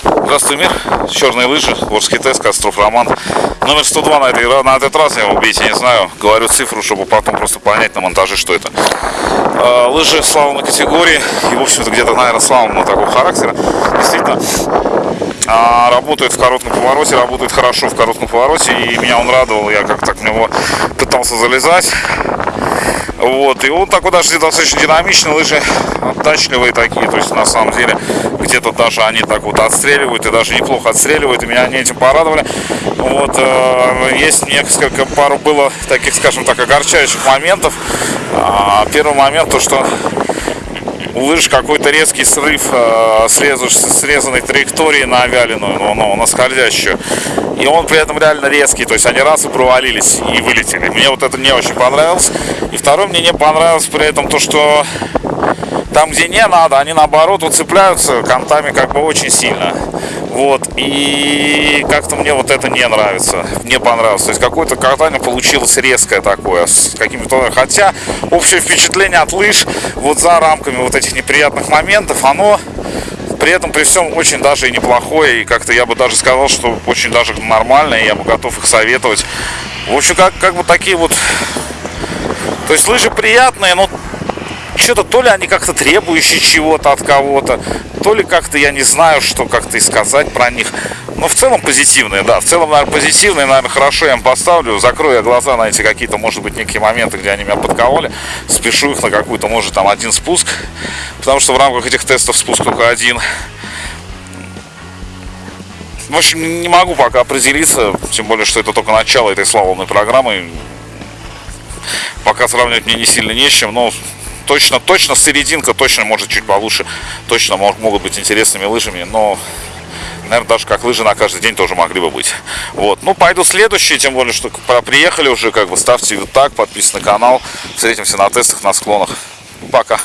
Здравствуй, мир. Черные лыжи, Ворский тест, Костров Роман. Номер 102 на, этой, на этот раз, я убить, я не знаю. Говорю цифру, чтобы потом просто понять на монтаже, что это. Э, лыжи славной категории. И, в общем-то, где-то, наверное, славного такого характера. Действительно, а, работает в коротком повороте, работает хорошо в коротком повороте. И меня он радовал. Я как-то в него пытался залезать. Вот, и он такой даже достаточно динамичный, лыжи отдачливые такие, то есть на самом деле где-то даже они так вот отстреливают, и даже неплохо отстреливают, и меня они этим порадовали. Вот, э, есть несколько, пару было таких, скажем так, огорчающих моментов. А, первый момент, то что у лыж какой-то резкий срыв э, срезанной траектории на вяленую, ну, ну, на скользящую. И он при этом реально резкий, то есть они раз и провалились и вылетели. Мне вот это не очень понравилось. И второе, мне не понравилось при этом то, что там, где не надо, они наоборот уцепляются контами как бы очень сильно. Вот, и как-то мне вот это не нравится, не понравилось. То есть какое-то катание получилось резкое такое, с какими-то... Хотя общее впечатление от лыж вот за рамками вот этих неприятных моментов, оно при этом при всем очень даже и неплохое. И как-то я бы даже сказал, что очень даже нормально, и я бы готов их советовать. В общем, как, как бы такие вот... То есть лыжи приятные, но что-то то ли они как-то требующие чего-то от кого-то, то ли как-то я не знаю, что как-то и сказать про них. Но в целом позитивные, да, в целом, наверное, позитивные, наверное, хорошо я им поставлю. Закрою я глаза на эти какие-то, может быть, некие моменты, где они меня подкололи. Спешу их на какую-то, может, там один спуск, потому что в рамках этих тестов спуск только один. В общем, не могу пока определиться, тем более, что это только начало этой славной программы. Пока сравнивать мне не сильно не с чем, но точно, точно серединка, точно может чуть получше, точно могут быть интересными лыжами, но, наверное, даже как лыжи на каждый день тоже могли бы быть. Вот, ну, пойду следующие, тем более, что приехали уже, как бы, ставьте вот так, подписывайтесь на канал, встретимся на тестах, на склонах. Пока!